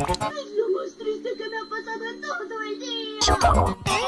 Es lo más triste que me ha pasado en todo el día.